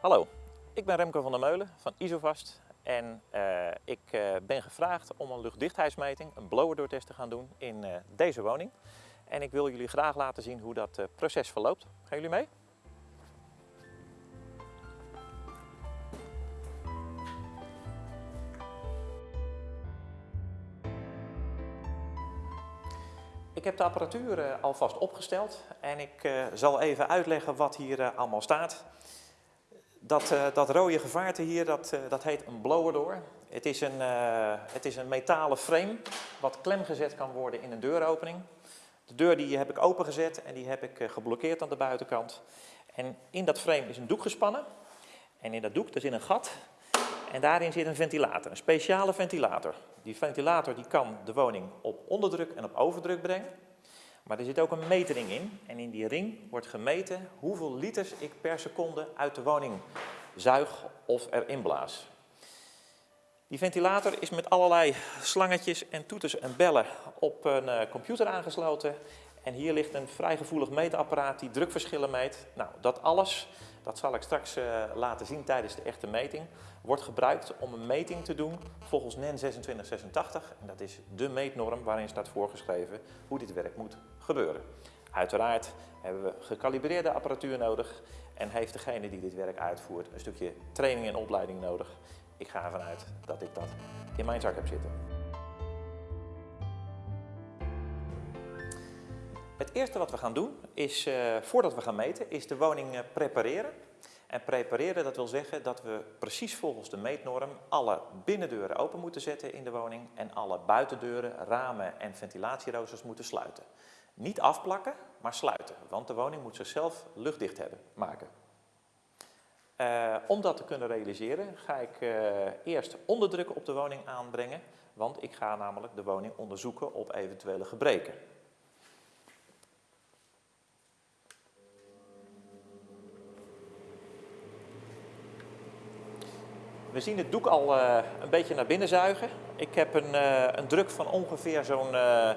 Hallo, ik ben Remco van der Meulen van Isovast en uh, ik uh, ben gevraagd om een luchtdichtheidsmeting, een blowerdoortest te gaan doen in uh, deze woning. En ik wil jullie graag laten zien hoe dat proces verloopt. Gaan jullie mee? Ik heb de apparatuur alvast opgesteld en ik zal even uitleggen wat hier allemaal staat. Dat, uh, dat rode gevaarte hier, dat, uh, dat heet een blower door. Het is een, uh, het is een metalen frame wat klemgezet kan worden in een deuropening. De deur die heb ik opengezet en die heb ik geblokkeerd aan de buitenkant. En in dat frame is een doek gespannen. En in dat doek er zit een gat en daarin zit een ventilator, een speciale ventilator. Die ventilator die kan de woning op onderdruk en op overdruk brengen. Maar er zit ook een metering in en in die ring wordt gemeten hoeveel liters ik per seconde uit de woning zuig of erin blaas. Die ventilator is met allerlei slangetjes en toeters en bellen op een uh, computer aangesloten. En hier ligt een vrij gevoelig meetapparaat die drukverschillen meet. Nou, dat alles, dat zal ik straks uh, laten zien tijdens de echte meting, wordt gebruikt om een meting te doen volgens NEN 2686. En dat is de meetnorm waarin staat voorgeschreven hoe dit werk moet gebeuren. Uiteraard hebben we gecalibreerde apparatuur nodig en heeft degene die dit werk uitvoert een stukje training en opleiding nodig. Ik ga ervan uit dat ik dat in mijn zak heb zitten. Het eerste wat we gaan doen is, uh, voordat we gaan meten, is de woning uh, prepareren. En prepareren, dat wil zeggen dat we precies volgens de meetnorm alle binnendeuren open moeten zetten in de woning en alle buitendeuren, ramen en ventilatieroosters moeten sluiten. Niet afplakken, maar sluiten, want de woning moet zichzelf luchtdicht hebben, maken. Uh, om dat te kunnen realiseren ga ik eerst onderdruk op de woning aanbrengen, want ik ga namelijk de woning onderzoeken op eventuele gebreken. We zien het doek al uh, een beetje naar binnen zuigen. Ik heb een, uh, een druk van ongeveer zo'n, uh,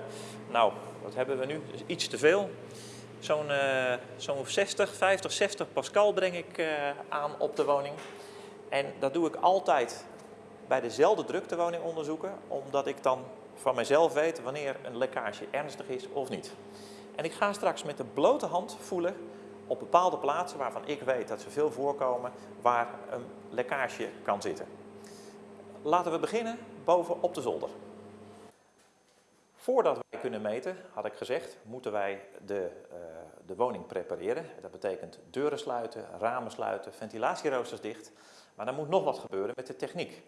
nou, wat hebben we nu? Iets te veel. Zo'n zo'n 60, 50, 60 pascal breng ik aan op de woning. En dat doe ik altijd bij dezelfde druk de woning onderzoeken, omdat ik dan van mezelf weet wanneer een lekkage ernstig is of niet. En ik ga straks met de blote hand voelen op bepaalde plaatsen waarvan ik weet dat ze veel voorkomen, waar een lekkage kan zitten. Laten we beginnen boven op de zolder. Voordat wij kunnen meten, had ik gezegd, moeten wij de, uh, de woning prepareren. Dat betekent deuren sluiten, ramen sluiten, ventilatieroosters dicht. Maar er moet nog wat gebeuren met de techniek.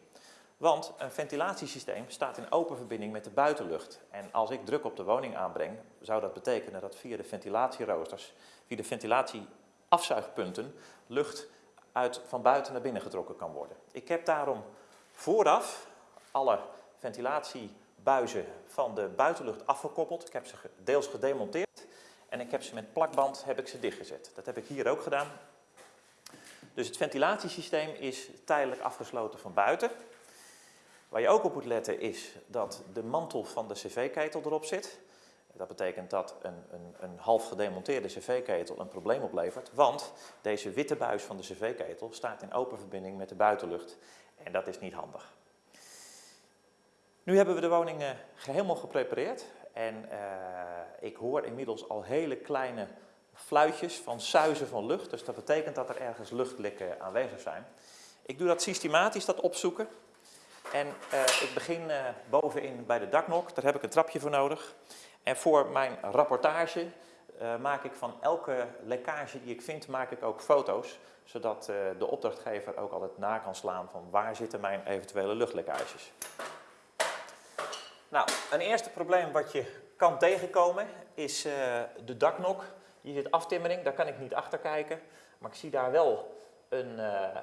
Want een ventilatiesysteem staat in open verbinding met de buitenlucht. En als ik druk op de woning aanbreng, zou dat betekenen dat via de ventilatieroosters, via de ventilatieafzuigpunten, lucht uit, van buiten naar binnen getrokken kan worden. Ik heb daarom vooraf alle ventilatiebuizen van de buitenlucht afgekoppeld. Ik heb ze deels gedemonteerd en ik heb ze met plakband heb ik ze dichtgezet. Dat heb ik hier ook gedaan. Dus het ventilatiesysteem is tijdelijk afgesloten van buiten. Waar je ook op moet letten is dat de mantel van de cv-ketel erop zit. Dat betekent dat een, een, een half gedemonteerde cv-ketel een probleem oplevert, want deze witte buis van de cv-ketel staat in open verbinding met de buitenlucht en dat is niet handig. Nu hebben we de woning uh, helemaal geprepareerd en uh, ik hoor inmiddels al hele kleine fluitjes van suizen van lucht, dus dat betekent dat er ergens luchtlekken aanwezig zijn. Ik doe dat systematisch, dat opzoeken. En uh, ik begin uh, bovenin bij de daknok, daar heb ik een trapje voor nodig. En voor mijn rapportage uh, maak ik van elke lekkage die ik vind, maak ik ook foto's. Zodat de opdrachtgever ook altijd na kan slaan van waar zitten mijn eventuele luchtlekkages. Nou, een eerste probleem wat je kan tegenkomen is de daknok. Hier zit aftimmering, daar kan ik niet achter kijken. Maar ik zie daar wel een,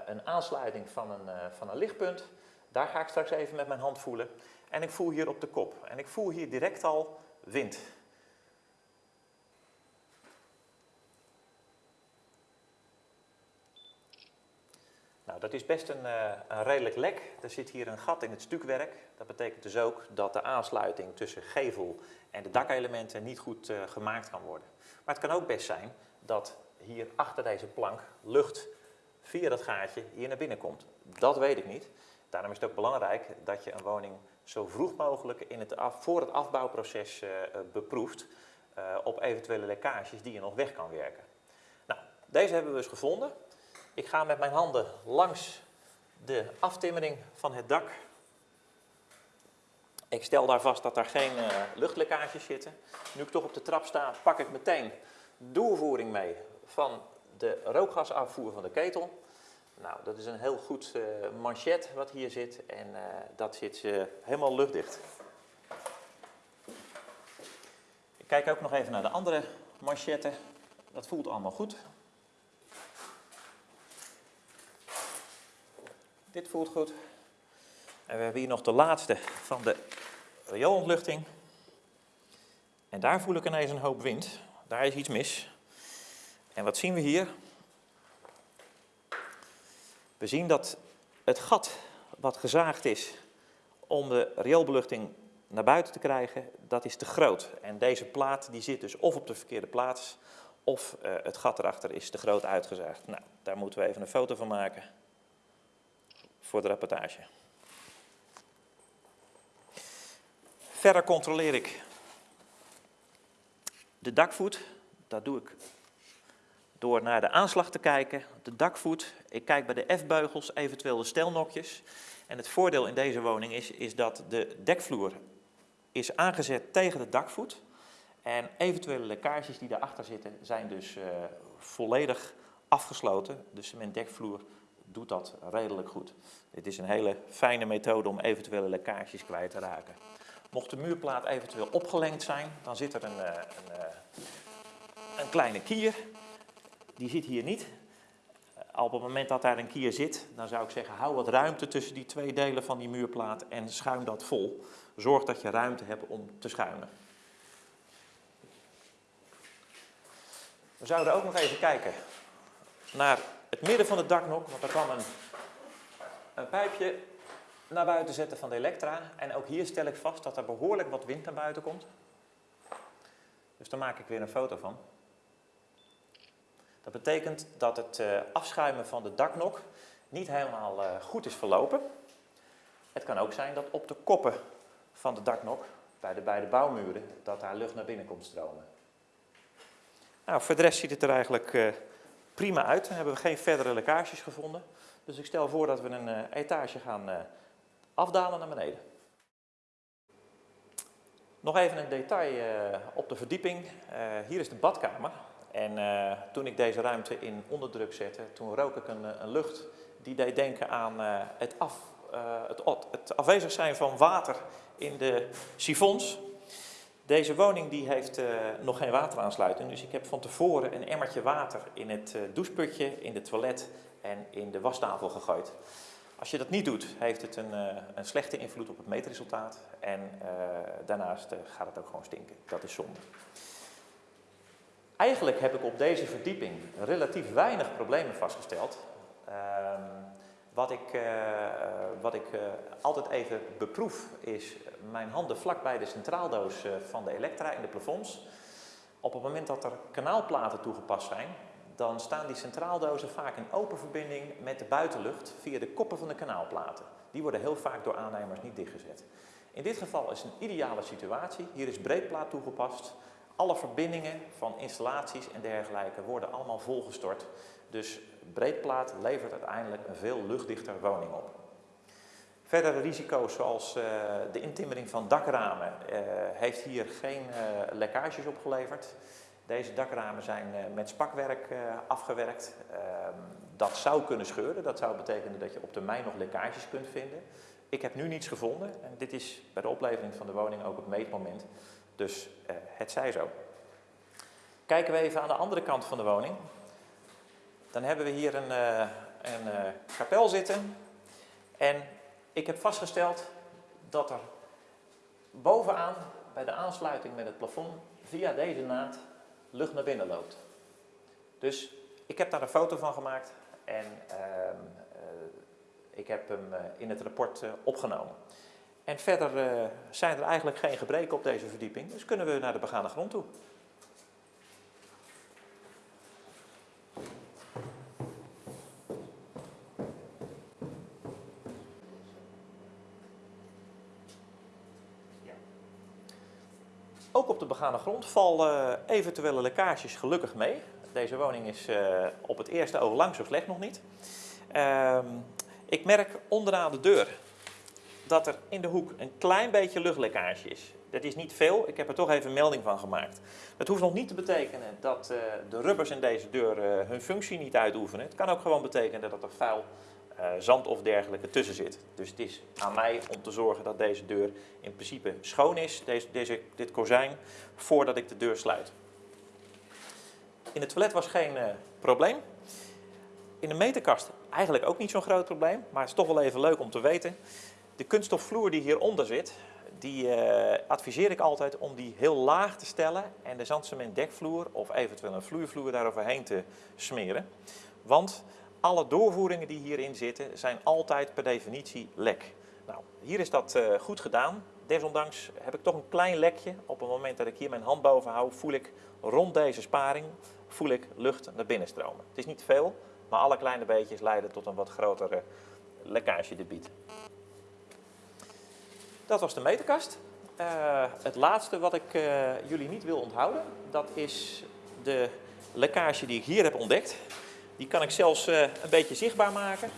een aansluiting van een, van een lichtpunt. Daar ga ik straks even met mijn hand voelen. En ik voel hier op de kop. En ik voel hier direct al wind. Nou, dat is best een, uh, een, redelijk lek. Er zit hier een gat in het stukwerk. Dat betekent dus ook dat de aansluiting tussen gevel en de dakelementen niet goed uh, gemaakt kan worden. Maar het kan ook best zijn dat hier achter deze plank lucht via dat gaatje hier naar binnen komt. Dat weet ik niet. Daarom is het ook belangrijk dat je een woning zo vroeg mogelijk in het af, voor het afbouwproces uh, beproeft uh, op eventuele lekkages die je nog weg kan werken. Nou, deze hebben we dus gevonden. Ik ga met mijn handen langs de aftimmering van het dak. Ik stel daar vast dat er geen luchtlekkages zitten. Nu ik toch op de trap sta, pak ik meteen doorvoering mee van de rookgasafvoer van de ketel. Nou, dat is een heel goed uh, manchet wat hier zit en uh, dat zit uh, helemaal luchtdicht. Ik kijk ook nog even naar de andere manchetten. Dat voelt allemaal goed. Dit voelt goed. En we hebben hier nog de laatste van de rioolontluchting. En daar voel ik ineens een hoop wind. Daar is iets mis. En wat zien we hier? We zien dat het gat wat gezaagd is om de rioolbeluchting naar buiten te krijgen, dat is te groot. En deze plaat die zit dus of op de verkeerde plaats, of uh, het gat erachter is te groot uitgezaagd. Nou, daar moeten we even een foto van maken voor de rapportage. Verder controleer ik de dakvoet. Dat doe ik door naar de aanslag te kijken, de dakvoet. Ik kijk bij de F-beugels, eventueel de stelnokjes. En het voordeel in deze woning is, is dat de dekvloer is aangezet tegen de dakvoet. En eventuele lekkages die daarachter zitten zijn dus uh, volledig afgesloten. De cementdekvloer doet dat redelijk goed. Dit is een hele fijne methode om eventuele lekkages kwijt te raken. Mocht de muurplaat eventueel opgelengd zijn, dan zit er een, uh, een, uh, een kleine kier die zit hier niet. Op het moment dat daar een kier zit, dan zou ik zeggen, hou wat ruimte tussen die twee delen van die muurplaat en schuim dat vol. Zorg dat je ruimte hebt om te schuimen. We zouden ook nog even kijken naar het midden van het daknok, want er kan een, een pijpje naar buiten zetten van de elektra. En ook hier stel ik vast dat er behoorlijk wat wind naar buiten komt. Dus daar maak ik weer een foto van. Dat betekent dat het uh, afschuimen van de daknok niet helemaal uh, goed is verlopen. Het kan ook zijn dat op de koppen van de daknok, bij de beide bouwmuren, dat daar lucht naar binnen komt stromen. Nou, voor de rest ziet het er eigenlijk uh, prima uit. Dan hebben we geen verdere lekkages gevonden. Dus ik stel voor dat we een etage gaan afdalen naar beneden. Nog even een detail op de verdieping. hier is de badkamer. En uh, toen ik deze ruimte in onderdruk zette, toen rook ik een, een lucht die deed denken aan uh, het, af, het, het, afwezig zijn van water in de sifons. Deze woning die heeft nog geen wateraansluiting, dus ik heb van tevoren een emmertje water in het doucheputje, in de toilet en in de wastafel gegooid. Als je dat niet doet, heeft het een, een slechte invloed op het meetresultaat en daarnaast gaat het ook gewoon stinken. Dat is zonde. Eigenlijk heb ik op deze verdieping relatief weinig problemen vastgesteld. Uh, wat ik, uh, wat ik uh, altijd even beproef is mijn handen vlak bij de centraaldoos uh, van de elektra in de plafonds. Op het moment dat er kanaalplaten toegepast zijn, dan staan die centraaldozen vaak in open verbinding met de buitenlucht via de koppen van de kanaalplaten. Die worden heel vaak door aannemers niet dichtgezet. In dit geval is een ideale situatie. Hier is breedplaat toegepast. Alle verbindingen van installaties en dergelijke worden allemaal volgestort. Dus breedplaat levert uiteindelijk een veel luchtdichter woning op. Verdere risico's zoals uh, de intimmering van dakramen uh, heeft hier geen uh, lekkages opgeleverd. Deze dakramen zijn met spakwerk afgewerkt. Ehm, dat zou kunnen scheuren. Dat zou betekenen dat je op termijn nog lekkages kunt vinden. Ik heb nu niets gevonden en dit is bij de oplevering van de woning ook het meetmoment. Dus uh, het zij zo. Kijken we even aan de andere kant van de woning. Dan hebben we hier een, uh, een uh, kapel zitten. En ik heb vastgesteld dat er bovenaan bij de aansluiting met het plafond via deze naad lucht naar binnen loopt. Dus ik heb daar een foto van gemaakt en ehm, ik heb hem in het rapport opgenomen. En verder eh, zijn er eigenlijk geen gebreken op deze verdieping, dus kunnen we naar de begane grond toe. Ook op de begane grond vallen eh, eventuele lekkages gelukkig mee. Deze woning is eh, op het eerste oog lang zo slecht nog niet. Ehm, ik merk onderaan de deur dat er in de hoek een klein beetje luchtlekkage is. Dat is niet veel, ik heb er toch even melding van gemaakt. Dat hoeft nog niet te betekenen dat uh, de rubbers in deze deur uh, hun functie niet uitoefenen. Het kan ook gewoon betekenen dat er vuil, uh, zand of dergelijke tussen zit. Dus het is aan mij om te zorgen dat deze deur in principe schoon is, deze, deze, dit kozijn, voordat ik de deur sluit. In het toilet was geen probleem. In de meterkast eigenlijk ook niet zo'n groot probleem, maar het is toch wel even leuk om te weten. De kunststofvloer die hieronder zit, die uh, adviseer ik altijd om die heel laag te stellen en de zandcement dekvloer of eventueel een vloeivloer daaroverheen te smeren. Want alle doorvoeringen die hierin zitten zijn altijd per definitie lek. Nou, hier is dat uh, goed gedaan. Desondanks heb ik toch een klein lekje. Op het moment dat ik hier mijn hand boven hou, voel ik rond deze sparing voel ik lucht naar binnen stromen. Het is niet veel, maar alle kleine beetjes leiden tot een wat grotere lekkagedebiet. Dat was de meterkast. Uh, het laatste wat ik uh, jullie niet wil onthouden, dat is de lekkage die ik hier heb ontdekt. Die kan ik zelfs uh, een beetje zichtbaar maken.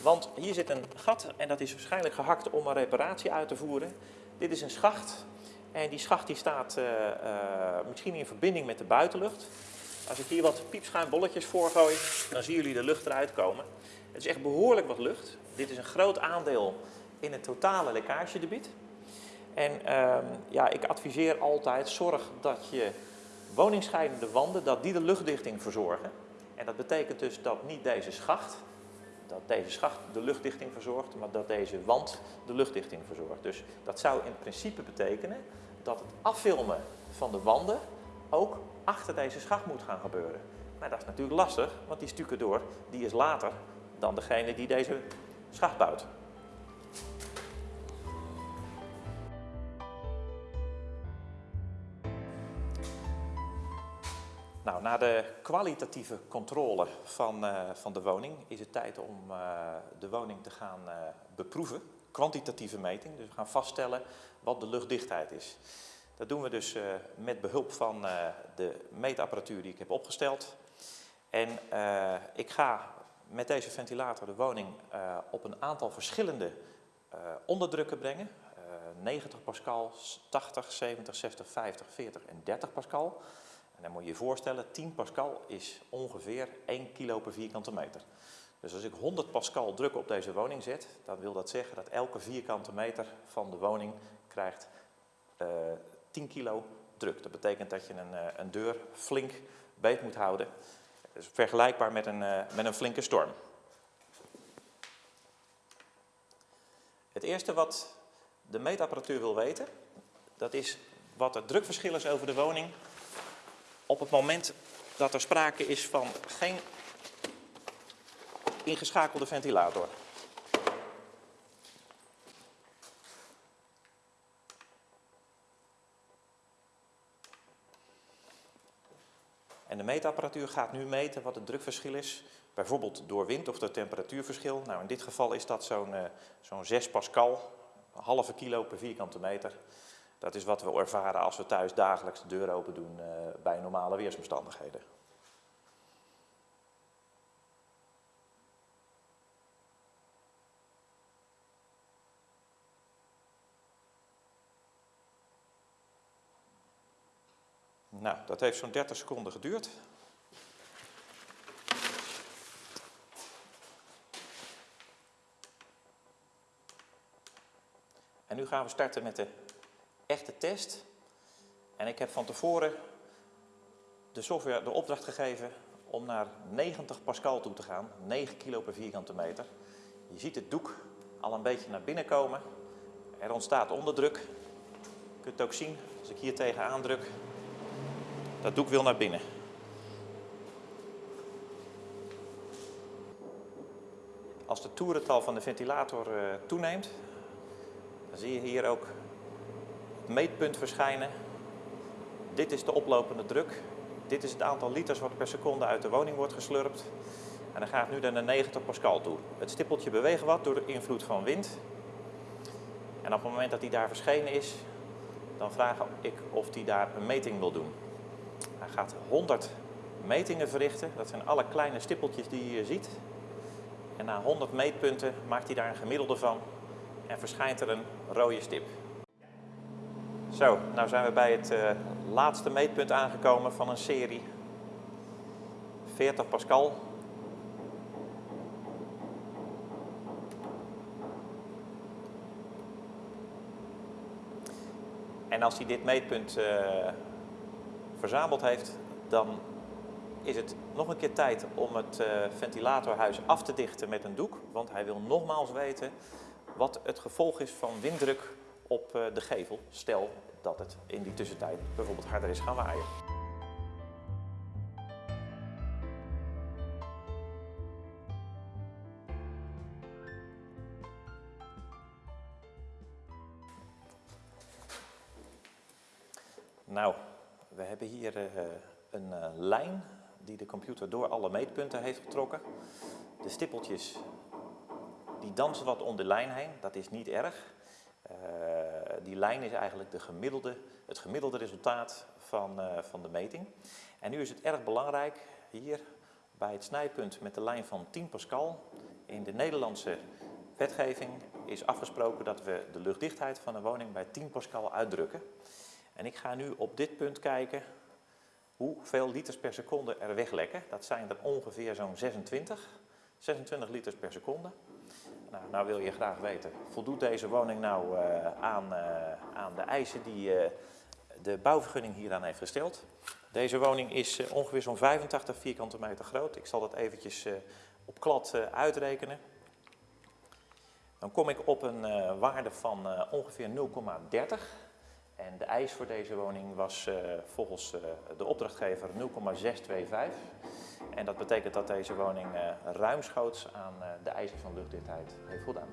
Want hier zit een gat en dat is waarschijnlijk gehakt om een reparatie uit te voeren. Dit is een schacht en die schacht die staat misschien in verbinding met de buitenlucht. Als ik hier wat piepschuimbolletjes voor gooi, dan zien jullie de lucht eruit komen. Het is echt behoorlijk wat lucht. Dit is een groot aandeel in het totale lekkagedebiet. En um, ja, ik adviseer altijd, zorg dat je woningscheidende wanden, dat die de luchtdichting verzorgen. En dat betekent dus dat niet deze schacht, dat deze schacht de luchtdichting verzorgt, maar dat deze wand de luchtdichting verzorgt. Dus dat zou in principe betekenen dat het affilmen van de wanden ook achter deze schacht moet gaan gebeuren. Maar dat is natuurlijk lastig, want die stukken door, die is later dan degene die deze schacht bouwt. Nou, na de kwalitatieve controle van, uh, van de woning is het tijd om uh, de woning te gaan uh, beproeven. Kwantitatieve meting, dus we gaan vaststellen wat de luchtdichtheid is. Dat doen we dus met behulp van de meetapparatuur die ik heb opgesteld. En ik ga met deze ventilator de woning op een aantal verschillende onderdrukken brengen. 90 pascal, 80, 70, 60, 50, 40 en 30 pascal. En dan moet je je voorstellen, 10 pascal is ongeveer 1 kilo per vierkante meter. Dus als ik 100 pascal druk op deze woning zet, dan wil dat zeggen dat elke vierkante meter van de woning krijgt uh, 10 kilo druk. Dat betekent dat je een, een deur flink beet moet houden. Dus vergelijkbaar met een, met een flinke storm. Eerste wat de meetapparatuur wil weten, dat is wat het drukverschil is over de woning op het moment dat er sprake is van geen ingeschakelde ventilator. En de meetapparatuur gaat nu meten wat het drukverschil is, bijvoorbeeld door wind of door temperatuurverschil. Nou, in dit geval is dat zo'n uh, zo'n 6 pascal, een halve kilo per vierkante meter. Dat is wat we ervaren als we thuis dagelijks de deur open doen uh, bij normale weersomstandigheden. Nou, dat heeft zo'n 30 seconden geduurd. En nu gaan we starten met de echte test. En ik heb van tevoren de software de opdracht gegeven om naar 90 pascal toe te gaan, 9 kilo per vierkante meter. Je ziet het doek al een beetje naar binnen komen. Er ontstaat onderdruk. Je kunt het ook zien als ik hier tegen aandruk. Dat doek wil naar binnen. Als de toerental van de ventilator uh, toeneemt, dan zie je hier ook meetpunt verschijnen. Dit is de oplopende druk. Dit is het aantal liters wat per seconde uit de woning wordt geslurpt. En dan gaat nu naar 90 pascal toe. Het stippeltje beweegt wat door de invloed van wind. En op het moment dat die daar verschenen is, dan vraag ik of hij daar een meting wil doen. Hij gaat 100 metingen verrichten. Dat zijn alle kleine stippeltjes die je hier ziet. En na 100 meetpunten maakt hij daar een gemiddelde van en verschijnt er een rode stip. Zo, nou zijn we bij het uh, laatste meetpunt aangekomen van een serie. 40 pascal. En als hij dit meetpunt uh, verzameld heeft, dan is het nog een keer tijd om het uh, ventilatorhuis af te dichten met een doek. Want hij wil nogmaals weten wat het gevolg is van winddruk op uh, de gevel. Stel dat het in die tussentijd bijvoorbeeld harder is gaan waaien. Lijn die de computer door alle meetpunten heeft getrokken. De stippeltjes die dansen wat om de lijn heen, dat is niet erg. Uh, die lijn is eigenlijk de gemiddelde, het gemiddelde resultaat van, uh, van de meting. En nu is het erg belangrijk hier bij het snijpunt met de lijn van 10 pascal. In de Nederlandse wetgeving is afgesproken dat we de luchtdichtheid van een woning bij 10 pascal uitdrukken. En ik ga nu op dit punt kijken hoeveel liters per seconde er weglekken. Dat zijn er ongeveer zo'n 26. 26 liters per seconde. Nou, nou, wil je graag weten, voldoet deze woning nou uh, aan, uh, aan de eisen die uh, de bouwvergunning hieraan heeft gesteld? Deze woning is ongeveer zo'n 85 vierkante meter groot. Ik zal dat eventjes op klad uitrekenen. Dan kom ik op een waarde van ongeveer 0,30. En de eis voor deze woning was uh, volgens uh, de opdrachtgever 0,625. En dat betekent dat deze woning uh, ruimschoots aan de eisen van luchtdichtheid heeft voldaan.